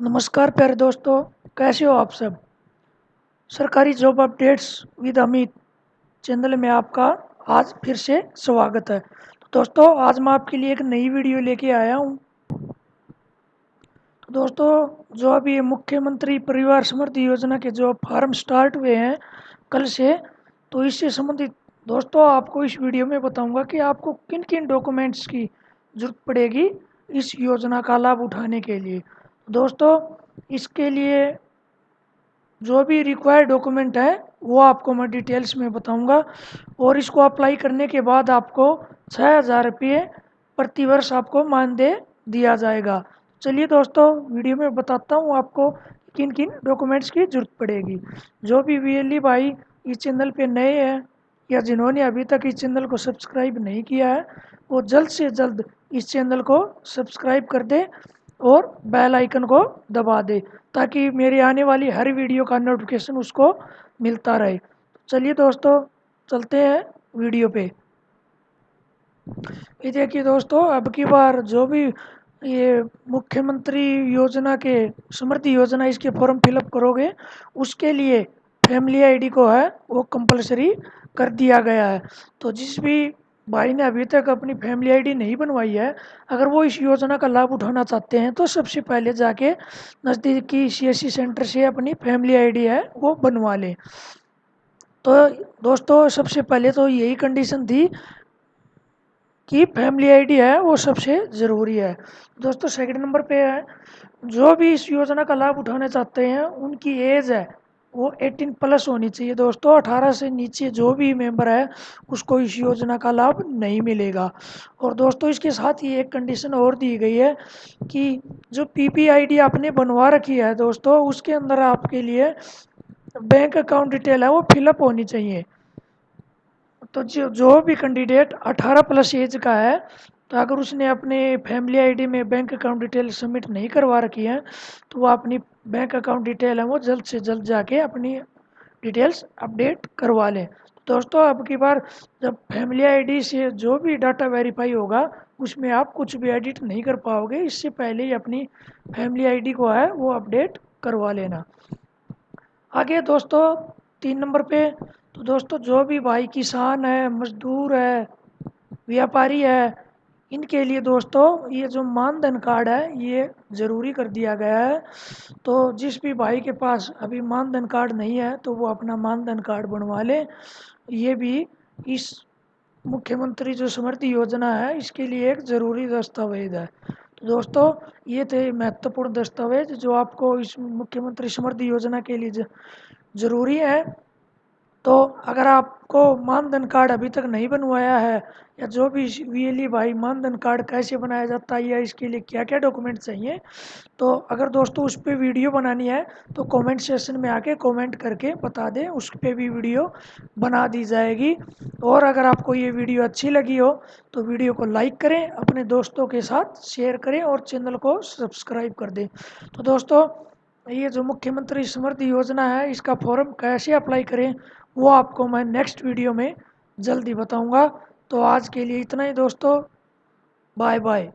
नमस्कार, प्यारे दोस्तों। कैसे हो आप सब? सरकारी job updates with Amit channel में आपका आज फिर से स्वागत है। तो दोस्तों, आज मैं आपके लिए एक नई वीडियो लेके आया हूँ। तो दोस्तों, जो अभी मुख्यमंत्री परिवार समृद्धि योजना के जो फार्म स्टार्ट हुए हैं कल से तो इससे संबंधित दोस्तों, आपको इस वीडियो में बताऊँगा कि आपको किन किन डॉक्यूमेंट्स की ज़रूरत पड़ेगी इस योजना का लाभ उठाने के लिए। दोस्तों, इसके लिए जो भी रिक्वायर्ड डॉक्यूमेंट है, वो आपको मैं डिटेल्स में बताऊँगा और इसको अप्लाई करने के बाद आपको छः हज़ार रुपये प्रतिवर्ष आपको मानदेय दिया जाएगा। चलिए दोस्तों, वीडियो में बताता हूँ आपको किन किन डॉक्यूमेंट्स की ज़रूरत पड़ेगी। जो भी वी भाई इस चैनल पे नए हैं या जिन्होंने अभी तक इस चैनल को सब्सक्राइब नहीं किया है, वो जल्द से जल्द इस चैनल को सब्सक्राइब कर दे और बेल आइकन को दबा दे, ताकि मेरी आने वाली हर वीडियो का नोटिफिकेशन उसको मिलता रहे। चलिए दोस्तों, चलते हैं वीडियो पे। ये देखिए दोस्तों, अब की बार जो भी ये मुख्यमंत्री योजना के, समृद्धि योजना इसके फॉर्म फिलअप करोगे, उसके लिए फैमिली आईडी को है, वो कंपलसरी कर दिया गया है। तो जिस भी भाई ने अभी तक अपनी फैमिली आईडी नहीं बनवाई है। अगर वो इस योजना का लाभ उठाना चाहते हैं तो सबसे पहले जाके नज़दीकी सी सेंटर से अपनी फैमिली आईडी है, वो बनवा लें। तो दोस्तों, सबसे पहले तो यही कंडीशन थी कि फैमिली आईडी है, वो सबसे ज़रूरी है। दोस्तों सेकंड नंबर पे है, जो भी इस योजना का लाभ उठाना चाहते हैं, उनकी एज है। वो 18 प्लस होनी चाहिए। दोस्तों 18 से नीचे जो भी मेंबर है, उसको इस योजना का लाभ नहीं मिलेगा। और दोस्तों, इसके साथ ही एक कंडीशन और दी गई है कि जो पीपीआईडी आपने बनवा रखी है दोस्तों, उसके अंदर आपके लिए बैंक अकाउंट डिटेल है, वो फिलअप होनी चाहिए। तो जो जो भी कैंडिडेट 18 प्लस एज का है तो अगर उसने अपने फैमिली आईडी में बैंक अकाउंट डिटेल सबमिट नहीं करवा रखी है तो वो अपनी बैंक अकाउंट डिटेल है वो जल्द से जल्द जाके अपनी डिटेल्स अपडेट करवा लें। दोस्तों, अब की बार जब फैमिली आईडी से जो भी डाटा वेरीफाई होगा, उसमें आप कुछ भी एडिट नहीं कर पाओगे, इससे पहले ही अपनी फैमिली आईडी को है वो अपडेट करवा लेना। आगे दोस्तों, तीन नंबर पे तो दोस्तों, जो भी भाई किसान है, मजदूर है, व्यापारी है इनके लिए दोस्तों, ये जो मानधन कार्ड है, ये ज़रूरी कर दिया गया है। तो जिस भी भाई के पास अभी मानधन कार्ड नहीं है तो वो अपना मानधन कार्ड बनवा ले। ये भी इस मुख्यमंत्री जो समृद्धि योजना है, इसके लिए एक ज़रूरी दस्तावेज़ है। तो दोस्तों, ये थे महत्वपूर्ण दस्तावेज़ जो आपको इस मुख्यमंत्री समृद्धि योजना के लिए ज़रूरी है। तो अगर आपको मानधन कार्ड अभी तक नहीं बनवाया है, या जो भी वीएलई भाई, मानधन कार्ड कैसे बनाया जाता है, या इसके लिए क्या क्या डॉक्यूमेंट चाहिए तो अगर दोस्तों उस पर वीडियो बनानी है तो कमेंट सेक्शन में आके कमेंट करके बता दें, उस पर भी वीडियो बना दी जाएगी। और अगर आपको ये वीडियो अच्छी लगी हो तो वीडियो को लाइक करें, अपने दोस्तों के साथ शेयर करें और चैनल को सब्सक्राइब कर दें। तो दोस्तों, ये जो मुख्यमंत्री समृद्धि योजना है, इसका फॉर्म कैसे अप्लाई करें वो आपको मैं नेक्स्ट वीडियो में जल्दी बताऊँगा। तो आज के लिए इतना ही दोस्तों। Bye bye